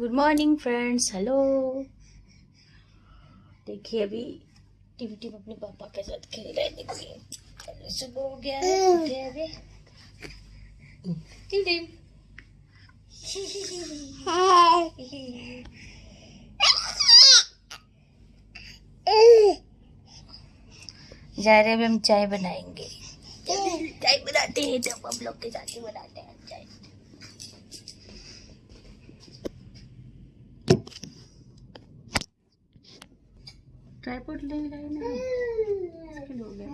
Good morning friends hello देखिए, अभी Tim Tim अपने पापा के साथ खेल रहे देखिए सुबह हो गया है टिम हम चाय बनाएँगे। चाय बनाते हैं, जब हम लोग के साथ ही बनाते हैं चाय। ट्राइपॉड ले लाए ना। लिए हो गया।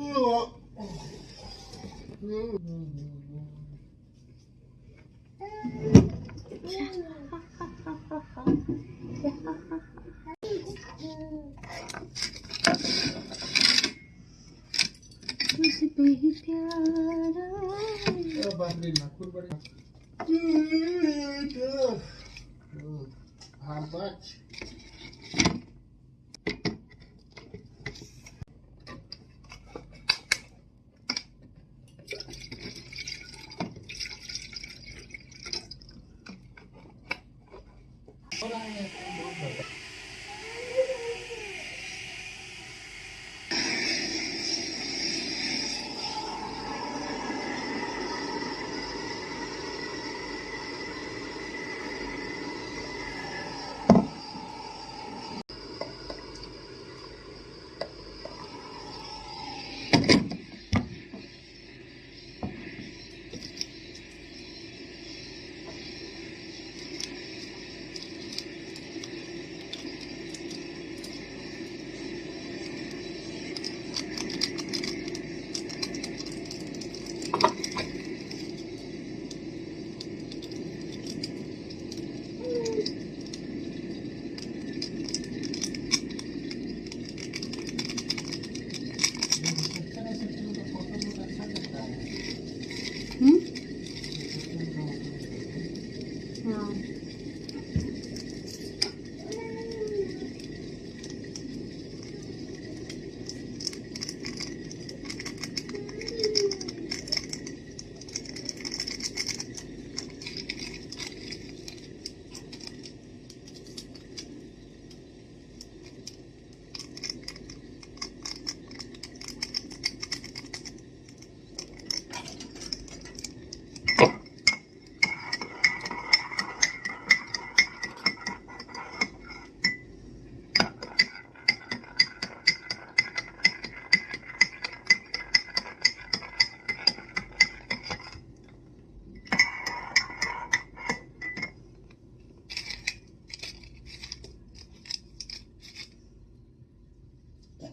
तुझ पे ही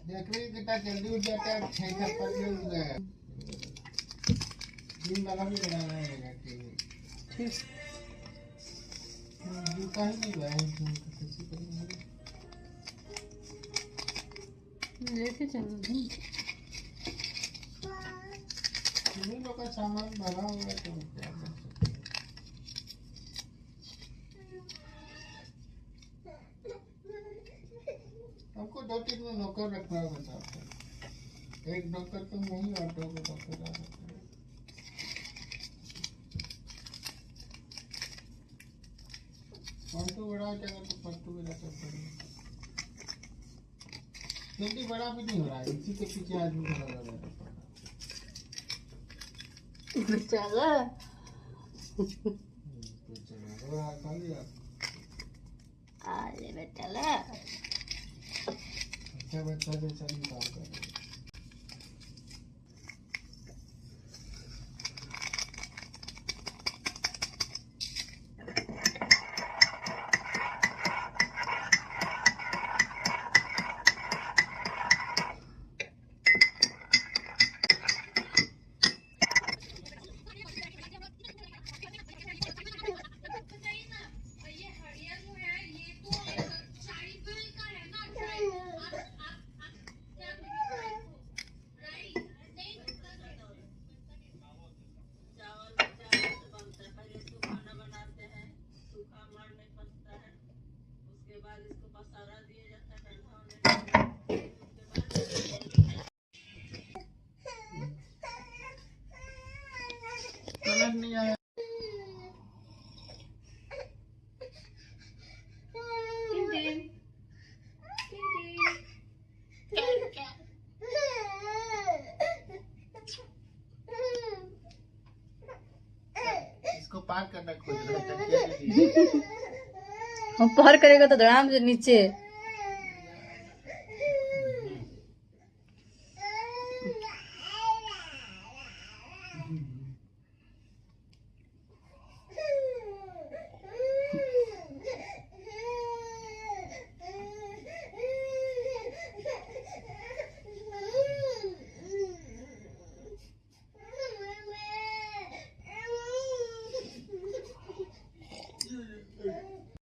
देख रही कितना जल्दी उठ जाता है छह छप्पन में उठ गया दिन वाला भी बनाना है ठीक। जूता ही नहीं लाए किसी करेंगे लेके चलो तुम्ही लोग का सामान भरा हुआ है तो क्या कर सकते हैं? हमको दो तीन में नौकर रखना होगा साहब एक नौकर तो नहीं और दो नौकर आ सकते पंटू बड़ा हो जाएगा तो पंटू भी रखना पड़ेगा जल्दी बड़ा भी नहीं हो रहा है इसी के पीछे आदमी खड़ा रह रहा है। चलो तो चलो बड़ा खाली 要不然全身像绿光一 हम पहर करेगा तो धड़ाम से नीचे Mm-hmm.